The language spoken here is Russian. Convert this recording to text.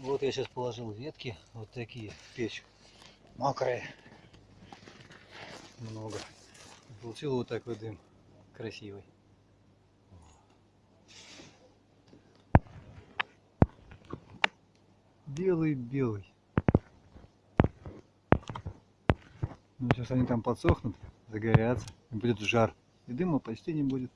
Вот я сейчас положил ветки, вот такие в печь. Мокрые. Много. Получил вот такой дым. Красивый. Белый-белый. Ну, сейчас они там подсохнут, загорятся, будет жар. И дыма почти не будет.